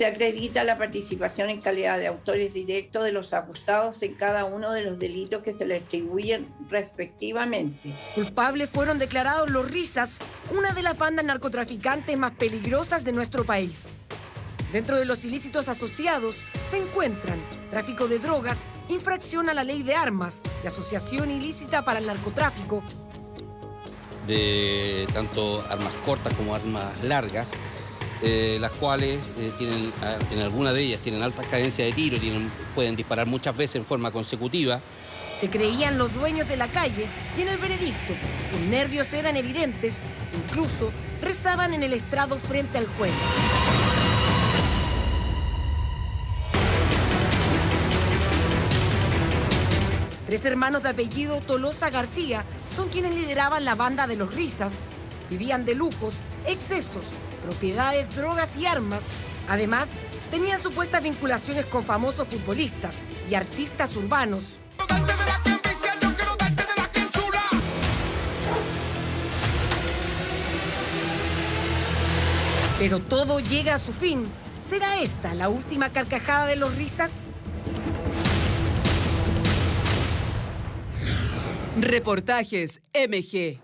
se acredita la participación en calidad de autores directos de los acusados en cada uno de los delitos que se le atribuyen respectivamente. Culpables fueron declarados los Risas, una de las bandas narcotraficantes más peligrosas de nuestro país. Dentro de los ilícitos asociados se encuentran tráfico de drogas, infracción a la ley de armas y asociación ilícita para el narcotráfico. De tanto armas cortas como armas largas, eh, las cuales eh, tienen, ah, en alguna de ellas tienen alta cadencia de tiro, tienen, pueden disparar muchas veces en forma consecutiva. Se creían los dueños de la calle y en el veredicto sus nervios eran evidentes, incluso rezaban en el estrado frente al juez. Tres hermanos de apellido Tolosa García son quienes lideraban la banda de los Risas. Vivían de lujos, excesos, propiedades, drogas y armas. Además, tenían supuestas vinculaciones con famosos futbolistas y artistas urbanos. Pero todo llega a su fin. ¿Será esta la última carcajada de los risas? Reportajes MG.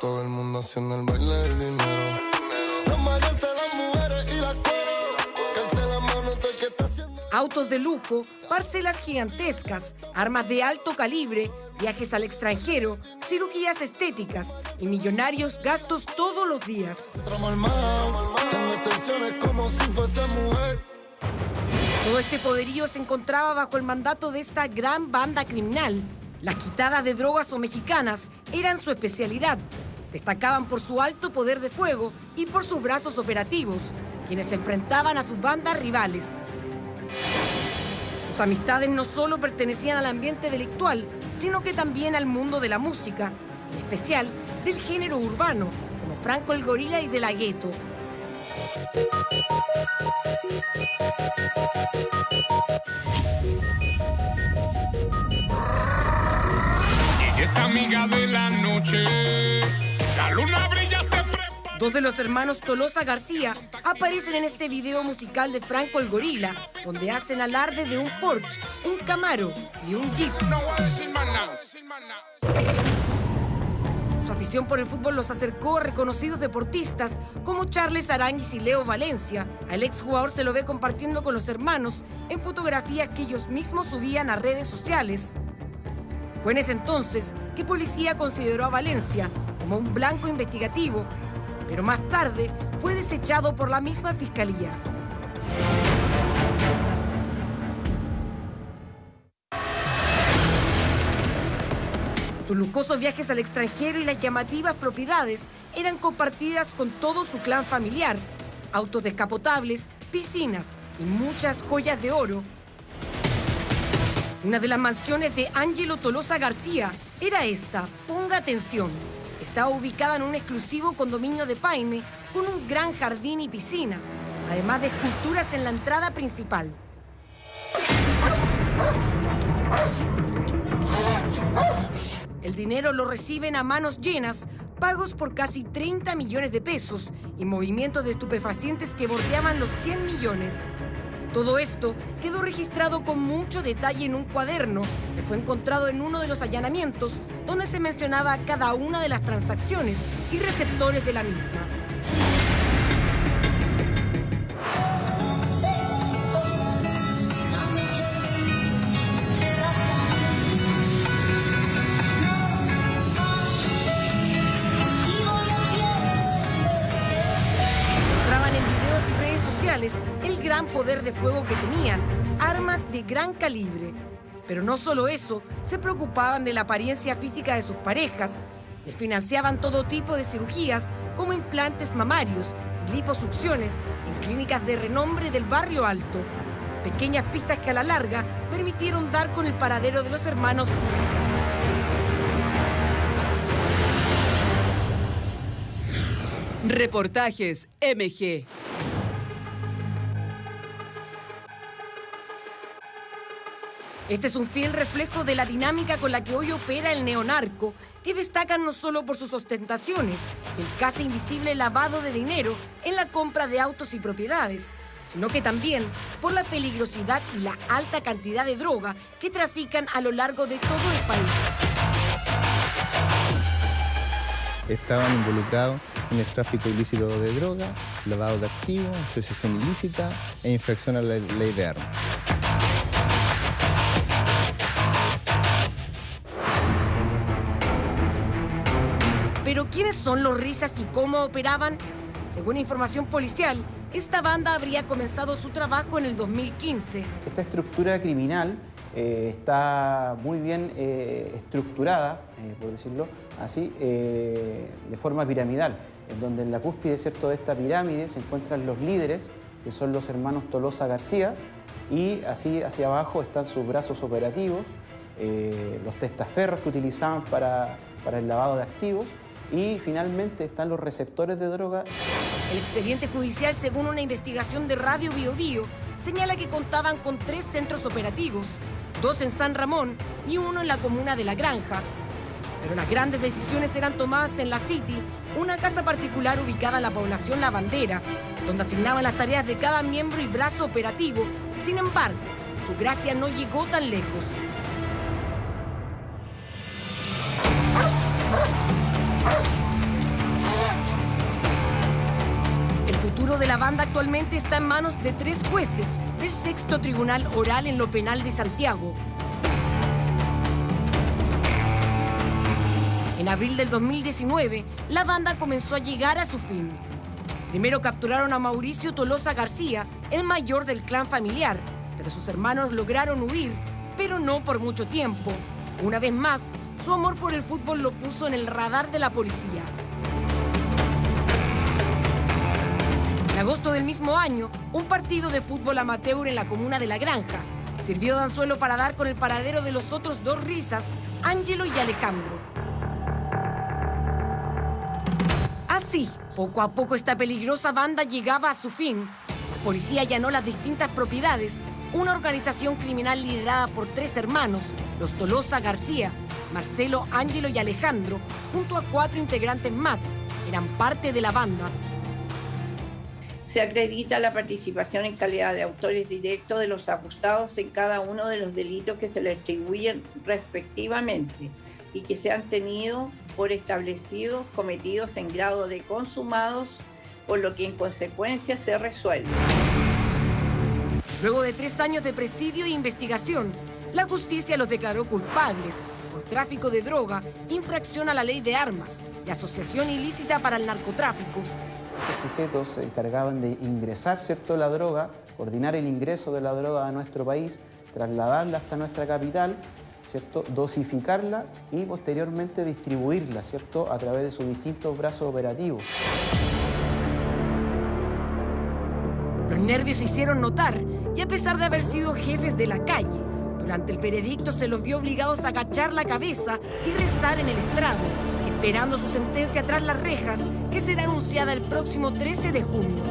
Todo el mundo haciendo el baile del dinero. Autos de lujo, parcelas gigantescas, armas de alto calibre, viajes al extranjero, cirugías estéticas y millonarios gastos todos los días. Todo este poderío se encontraba bajo el mandato de esta gran banda criminal. Las quitadas de drogas o mexicanas eran su especialidad. Destacaban por su alto poder de fuego y por sus brazos operativos, quienes se enfrentaban a sus bandas rivales. Sus amistades no solo pertenecían al ambiente delictual, sino que también al mundo de la música, en especial del género urbano, como Franco el Gorila y De La Ghetto. Ella es amiga de la noche. La luna brilla. Dos de los hermanos Tolosa García aparecen en este video musical de Franco el Gorila, donde hacen alarde de un Porsche, un Camaro y un Jeep. Su afición por el fútbol los acercó a reconocidos deportistas como Charles Aranguis y Leo Valencia. Al exjugador se lo ve compartiendo con los hermanos en fotografías que ellos mismos subían a redes sociales. Fue en ese entonces que policía consideró a Valencia como un blanco investigativo, pero más tarde fue desechado por la misma fiscalía. Sus lujosos viajes al extranjero y las llamativas propiedades eran compartidas con todo su clan familiar. Autos descapotables, piscinas y muchas joyas de oro. Una de las mansiones de Ángelo Tolosa García era esta. Ponga atención. Estaba ubicada en un exclusivo condominio de Paine con un gran jardín y piscina, además de esculturas en la entrada principal. El dinero lo reciben a manos llenas, pagos por casi 30 millones de pesos y movimientos de estupefacientes que bordeaban los 100 millones. Todo esto quedó registrado con mucho detalle en un cuaderno que fue encontrado en uno de los allanamientos donde se mencionaba cada una de las transacciones y receptores de la misma. En videos y redes sociales el gran poder de fuego que tenían, armas de gran calibre. Pero no solo eso, se preocupaban de la apariencia física de sus parejas, les financiaban todo tipo de cirugías como implantes mamarios y liposucciones en clínicas de renombre del barrio alto. Pequeñas pistas que a la larga permitieron dar con el paradero de los hermanos. Reportajes MG. Este es un fiel reflejo de la dinámica con la que hoy opera el neonarco, que destacan no solo por sus ostentaciones, el casi invisible lavado de dinero en la compra de autos y propiedades, sino que también por la peligrosidad y la alta cantidad de droga que trafican a lo largo de todo el país. Estaban involucrados en el tráfico ilícito de droga, lavado de activos, asociación ilícita e infracción a la ley de armas. ¿Quiénes son los risas y cómo operaban? Según información policial, esta banda habría comenzado su trabajo en el 2015. Esta estructura criminal eh, está muy bien eh, estructurada, eh, por decirlo así, de forma piramidal, en donde en la cúspide ¿cierto? de esta pirámide se encuentran los líderes, que son los hermanos Tolosa García, y así hacia abajo están sus brazos operativos, los testaferros que utilizaban para el lavado de activos, y finalmente están los receptores de droga. El expediente judicial, según una investigación de Radio Bio señala que contaban con tres centros operativos, dos en San Ramón y uno en la comuna de La Granja. Pero las grandes decisiones eran tomadas en la City, una casa particular ubicada en la población La Bandera, donde asignaban las tareas de cada miembro y brazo operativo. Sin embargo, su gracia no llegó tan lejos. Banda actualmente está en manos de tres jueces del sexto tribunal oral en lo penal de Santiago. En abril del 2019, la banda comenzó a llegar a su fin. Primero capturaron a Mauricio Tolosa García, el mayor del clan familiar, pero sus hermanos lograron huir, pero no por mucho tiempo. Una vez más, su amor por el fútbol lo puso en el radar de la policía. Agosto del mismo año, un partido de fútbol amateur en la comuna de La Granja sirvió de anzuelo para dar con el paradero de los otros dos risas, Ángelo y Alejandro. Así, poco a poco esta peligrosa banda llegaba a su fin. La policía allanó las distintas propiedades, una organización criminal liderada por tres hermanos, los Tolosa García, Marcelo, Ángelo y Alejandro, junto a cuatro integrantes más, eran parte de la banda se acredita la participación en calidad de autores directos de los acusados en cada uno de los delitos que se les atribuyen respectivamente y que se han tenido por establecidos cometidos en grado de consumados, por lo que en consecuencia se resuelve. Luego de tres años de presidio e investigación, la justicia los declaró culpables por tráfico de droga, infracción a la ley de armas y asociación ilícita para el narcotráfico, estos sujetos se encargaban de ingresar ¿cierto? la droga, coordinar el ingreso de la droga a nuestro país, trasladarla hasta nuestra capital, ¿cierto? dosificarla y posteriormente distribuirla ¿cierto? a través de sus distintos brazos operativos. Los nervios se hicieron notar y a pesar de haber sido jefes de la calle, durante el veredicto se los vio obligados a agachar la cabeza y rezar en el estrado, esperando su sentencia tras las rejas, que será anunciada el próximo 13 de junio.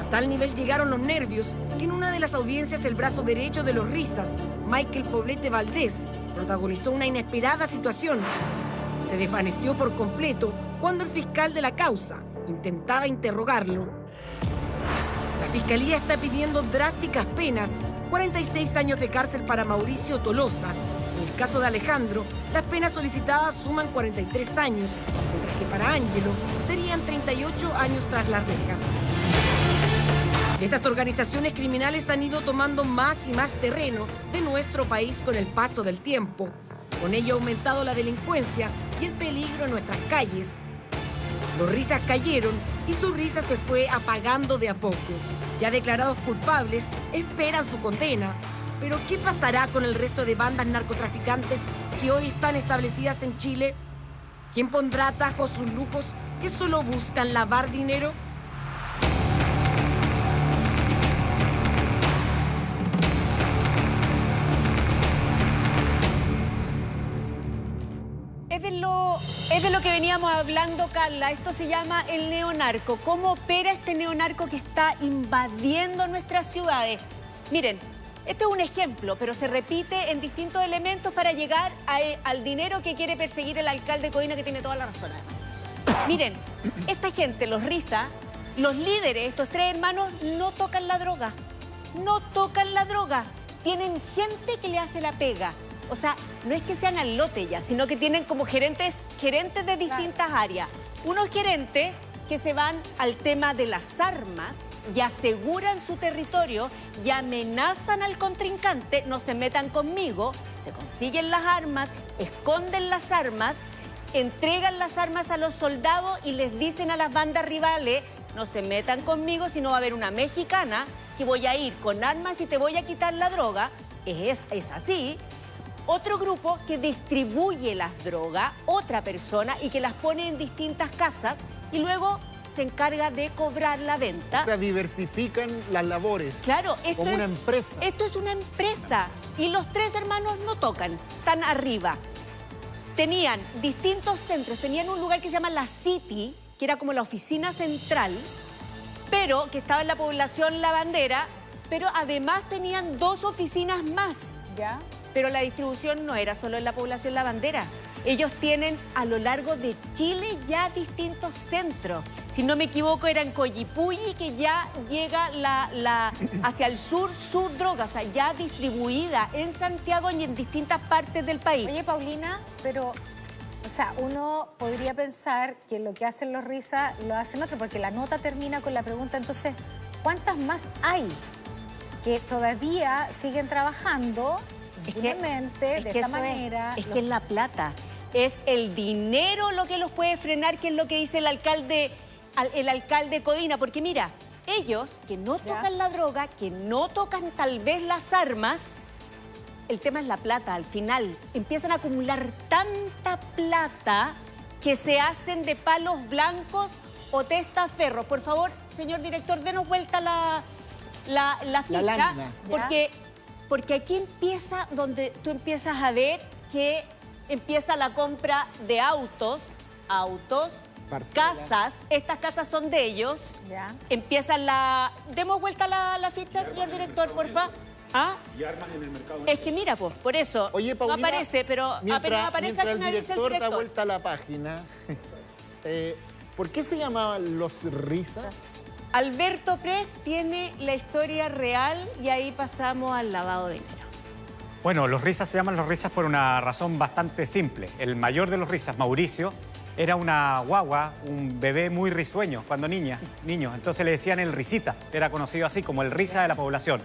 A tal nivel llegaron los nervios que en una de las audiencias el brazo derecho de los Risas, Michael Poblete Valdés, protagonizó una inesperada situación. Se desvaneció por completo cuando el fiscal de la causa intentaba interrogarlo. La fiscalía está pidiendo drásticas penas 46 años de cárcel para Mauricio Tolosa. En el caso de Alejandro, las penas solicitadas suman 43 años, mientras que para Ángelo serían 38 años tras las rejas. Estas organizaciones criminales han ido tomando más y más terreno de nuestro país con el paso del tiempo. Con ello ha aumentado la delincuencia y el peligro en nuestras calles. Los risas cayeron y su risa se fue apagando de a poco ya declarados culpables, esperan su condena. Pero ¿qué pasará con el resto de bandas narcotraficantes que hoy están establecidas en Chile? ¿Quién pondrá atajos sus lujos que solo buscan lavar dinero? Es de lo que veníamos hablando, Carla. Esto se llama el neonarco. ¿Cómo opera este neonarco que está invadiendo nuestras ciudades? Miren, Este es un ejemplo, pero se repite en distintos elementos para llegar a- al dinero que quiere perseguir el alcalde Codina, que tiene toda la razón. Miren, esta gente, los Risa, los líderes, estos tres hermanos, no tocan la droga. No tocan la droga. Tienen gente que le hace la pega. O sea, no es que sean al lote ya, sino que tienen como gerentes, gerentes de distintas áreas. Unos gerentes que se van al tema de las armas y aseguran su territorio y amenazan al contrincante, no se metan conmigo, se consiguen las armas, esconden las armas, entregan las armas a los soldados y les dicen a las bandas rivales, no se metan conmigo si no va a haber una mexicana que voy a ir con armas y te voy a quitar la droga. Es, es así. Otro grupo que distribuye las drogas, otra persona, y que las pone en distintas casas y luego se encarga de cobrar la venta. O sea, diversifican las labores. Claro, esto Como es, una empresa. Esto es una empresa. Y los tres hermanos no tocan, están arriba. Tenían distintos centros, tenían un lugar que se llama La City, que era como la oficina central, pero que estaba en la población La Bandera, pero además tenían dos oficinas más. ¿Ya? Pero la distribución no era solo en la población La Bandera. Ellos tienen a lo largo de Chile ya distintos centros. Si no me equivoco, era en Coyipulli que ya llega la, la- hacia el sur su droga, o sea, ya distribuida en Santiago y en distintas partes del país. Oye, Paulina, pero, o sea, uno podría pensar que lo que hacen los risas lo hacen otros, porque la nota termina con la pregunta, entonces, ¿cuántas más hay que todavía siguen trabajando Es que- impunemente, es de que esta es, manera? Es, Los- que es la plata. Es el dinero lo que los puede frenar, que es lo que dice el alcalde, al- el alcalde Codina. Porque mira, ellos que no tocan la droga, que no tocan tal vez las armas, el tema es la plata. Al final empiezan a acumular tanta plata que se hacen de palos blancos o testaferros. Por favor, señor director, denos vuelta la, la, la porque, porque aquí empieza donde tú empiezas a ver que empieza la compra de autos, autos, casas. Estas casas son de ellos. Ya. Empieza la... Demos vuelta la, la ficha, señor director, porfa. ¿Ah? Y armas en el mercado. Es que mira, pues, por eso Oye, Paulina, no aparece, pero mientras, apenas aparezca mientras el director da vuelta a la página, eh, ¿por qué se llamaban los risas? Alberto Pres tiene la historia real y ahí pasamos al lavado de dinero. Bueno, los risas se llaman los risas por una razón bastante simple. El mayor de los risas, Mauricio, era una guagua, un bebé muy risueño cuando niña, niño. Entonces le decían el risita, era conocido así como el risa de la población.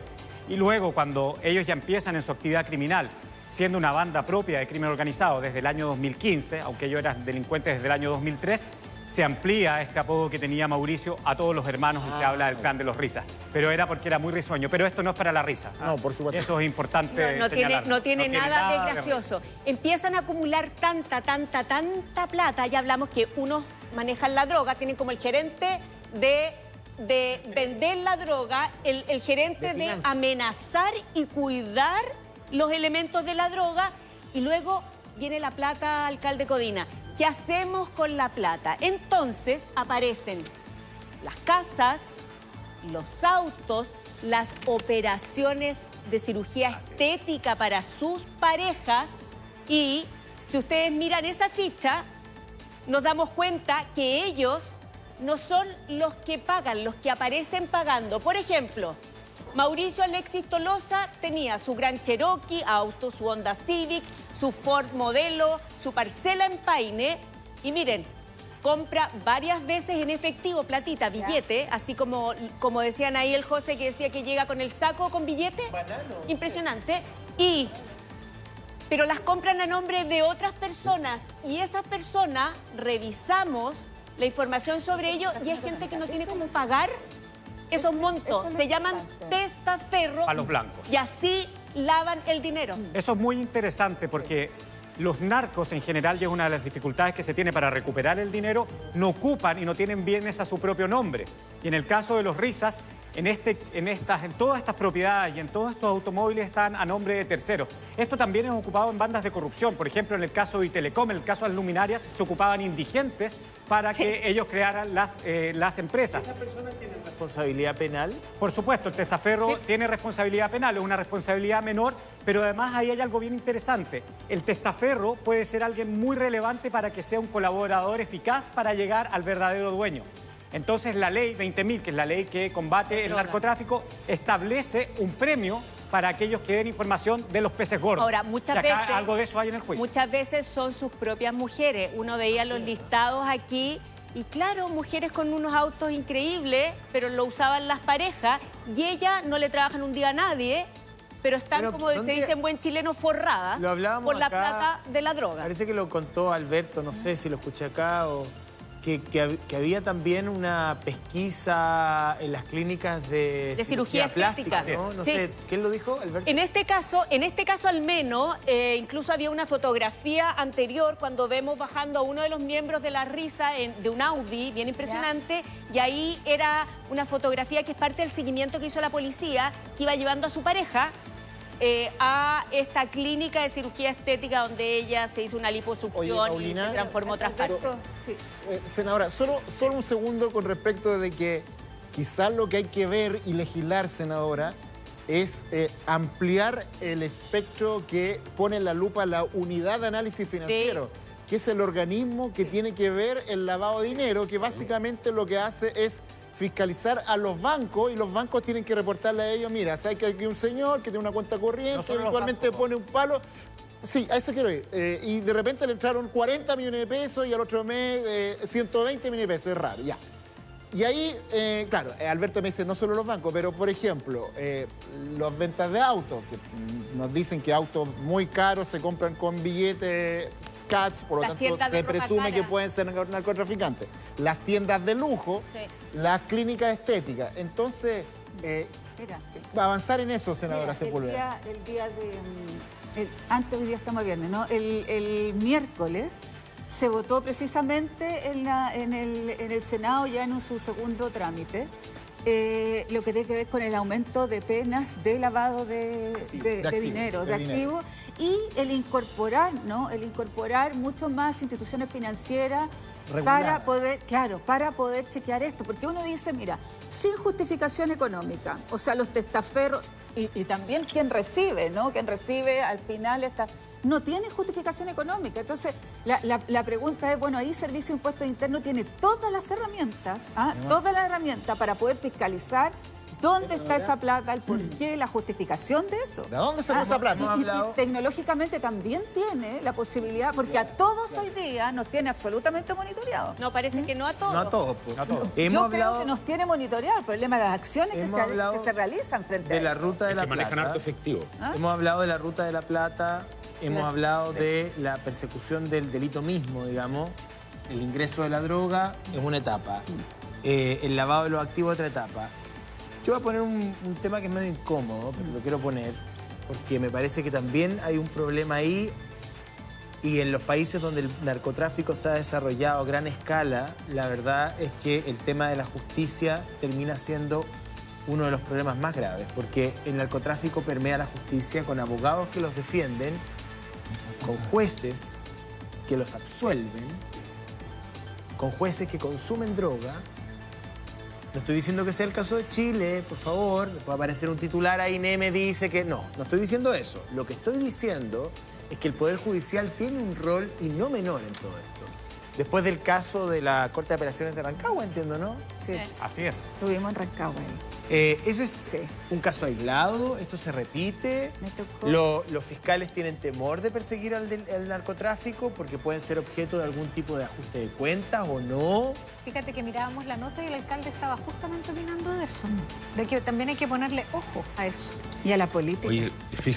Y luego cuando ellos ya empiezan en su actividad criminal, siendo una banda propia de crimen organizado desde el año 2015, aunque ellos eran delincuentes desde el año 2003, se amplía este apodo que tenía Mauricio a todos los hermanos y se habla del clan de los risas. Pero era porque era muy risueño. Pero esto no es para la risa. ¿ah? No, por supuesto. Eso es importante No, no tiene, no tiene nada, de gracioso. Empiezan a acumular tanta, tanta, tanta plata. Ya hablamos que unos manejan la droga, tienen como el gerente de, de vender la droga, el, el gerente De de, amenazar y cuidar los elementos de la droga. Y luego viene la plata, alcalde Codina. ¿Qué hacemos con la plata? Entonces aparecen las casas, los autos, las operaciones de cirugía estética para sus parejas y si ustedes miran esa ficha, nos damos cuenta que ellos no son los que pagan, los que aparecen pagando. Por ejemplo, Mauricio Alexis Tolosa tenía su Gran Cherokee, auto, su Honda Civic, su Ford modelo, su parcela en Paine. Y miren, compra varias veces en efectivo, platita, billete, así como, como decían ahí el José que decía que llega con el saco con billete. Impresionante. Y pero las compran a nombre de otras personas y esas personas revisamos la información sobre ello y hay gente que no tiene cómo pagar esos montos. Se llaman testaferro A los blancos. y así lavan el dinero. Eso es muy interesante porque los narcos en general, y es una de las dificultades que se tiene para recuperar el dinero, no ocupan y no tienen bienes a su propio nombre. Y en el caso de los risas, en, este, en, estas, en todas estas propiedades y en todos estos automóviles están a nombre de terceros. Esto también es ocupado en bandas de corrupción. Por ejemplo, en el caso de Telecom, en el caso de las luminarias, se ocupaban indigentes para que ellos crearan las, eh, las empresas. ¿Esas personas tienen responsabilidad penal? Por supuesto, el testaferro tiene responsabilidad penal, es una responsabilidad menor, pero además ahí hay algo bien interesante. El testaferro puede ser alguien muy relevante para que sea un colaborador eficaz para llegar al verdadero dueño. Entonces la ley 20.000, que es la ley que combate el narcotráfico, establece un premio para aquellos que den información de los peces gordos. Ahora, muchas acá veces... algo de eso hay en el juicio. Muchas veces son sus propias mujeres. Uno veía los listados aquí y claro, mujeres con unos autos increíbles, pero lo usaban las parejas y ella no le trabajan un día a nadie, pero están, Pero, como se ¿dónde- dice en buen chileno, forradas Lo hablábamos por la plata de la droga. Parece que lo contó Alberto, no sé si lo escuché acá o... Que, que hab- que había también una pesquisa en las clínicas de, De cirugía plástica. ¿no? No Sí. sé, ¿quién lo dijo, Alberto? En este caso, en este caso al menos, eh, incluso había una fotografía anterior cuando vemos bajando a uno de los miembros de la risa en- de un Audi, bien impresionante, y ahí era una fotografía que es parte del seguimiento que hizo la policía, que iba llevando a su pareja eh, a esta clínica de cirugía estética donde ella se hizo una liposucción y Paulina, se transformó otra parte. Eh, senadora, solo, solo un segundo con respecto de que quizás lo que hay que ver y legislar, senadora, es eh, ampliar el espectro que pone en la lupa la unidad de análisis financiero, que es el organismo que tiene que ver el lavado de dinero, que básicamente lo que hace es fiscalizar a los bancos y los bancos tienen que reportarle a ellos, mira, sabes que hay un señor que tiene una cuenta corriente, No eventualmente pone un palo, Sí, a eso quiero ir. Eh, y de repente le entraron 40 millones de pesos y al otro mes eh, 120 millones de pesos. Es raro, ya. Y ahí, eh, claro, eh, Alberto me dice no solo los bancos, pero por ejemplo, eh, las ventas de autos, que nos dicen que autos muy caros se compran con billetes cash, por lo Las tanto tiendas de se presume que pueden ser narco- narcotraficantes. Las tiendas de lujo, Sí. las clínicas estéticas. Entonces, eh, Mira. avanzar en eso, senadora Mira, el Sepúlveda. día, el día de... mm, el- antes hoy día estamos viernes, ¿no? El, el miércoles se votó precisamente en, la- en el, en el Senado ya en su segundo trámite. eh, lo que tiene que ver con el aumento de penas de lavado de, de- de activo, dinero, de de, dinero. activo, y el incorporar, ¿no? El incorporar mucho más instituciones financieras para poder, claro, para poder chequear esto. Porque uno dice, mira, sin justificación económica, o sea, los testaferros, y, y también quien recibe, ¿no? Quien recibe al final esta, no tiene justificación económica. Entonces, la, la- la pregunta es, bueno, ahí Servicio de Impuestos Internos tiene todas las herramientas, ¿ah? todas las herramientas para poder fiscalizar dónde está esa plata, el por qué, la justificación de eso. ¿De dónde sacó Ah, esa plata? y- tecnológicamente también tiene la posibilidad, porque a todos hoy día nos tiene absolutamente monitoreados. No, parece que no a todos. No a todos. pues. Yo Hemos creo hablado que nos tiene monitoreado el problema de las acciones que se, que se realizan frente de a la eso. ruta de la plata. efectivo. ¿Ah? Hemos hablado de la ruta de la plata, hemos Sí. hablado de la persecución del delito mismo, digamos. El ingreso de la droga es una etapa. Eh, el lavado de los activos otra etapa. Yo voy a poner un, tema que es medio incómodo, pero lo quiero poner, porque me parece que también hay un problema ahí y en los países donde el narcotráfico se ha desarrollado a gran escala, la verdad es que el tema de la justicia termina siendo uno de los problemas más graves, porque el narcotráfico permea la justicia con abogados que los defienden, con jueces que los absuelven, con jueces que consumen droga. No estoy diciendo que sea el caso de Chile, por favor, puede aparecer un titular ahí, me dice que no, no estoy diciendo eso. Lo que estoy diciendo es que el Poder Judicial tiene un rol y no menor en todo esto. Después del caso de la Corte de Apelaciones de Rancagua, entiendo, ¿no? Sí, Así es. estuvimos en Rancagua ahí. Eh, ese es un caso aislado, esto se repite. Me tocó. Lo- los fiscales tienen temor de perseguir al, del- al narcotráfico porque pueden ser objeto de algún tipo de ajuste de cuentas o no. Fíjate que mirábamos la nota y el alcalde estaba justamente opinando de eso. De que también hay que ponerle ojo a eso. Y a la política. Oye, fíjate.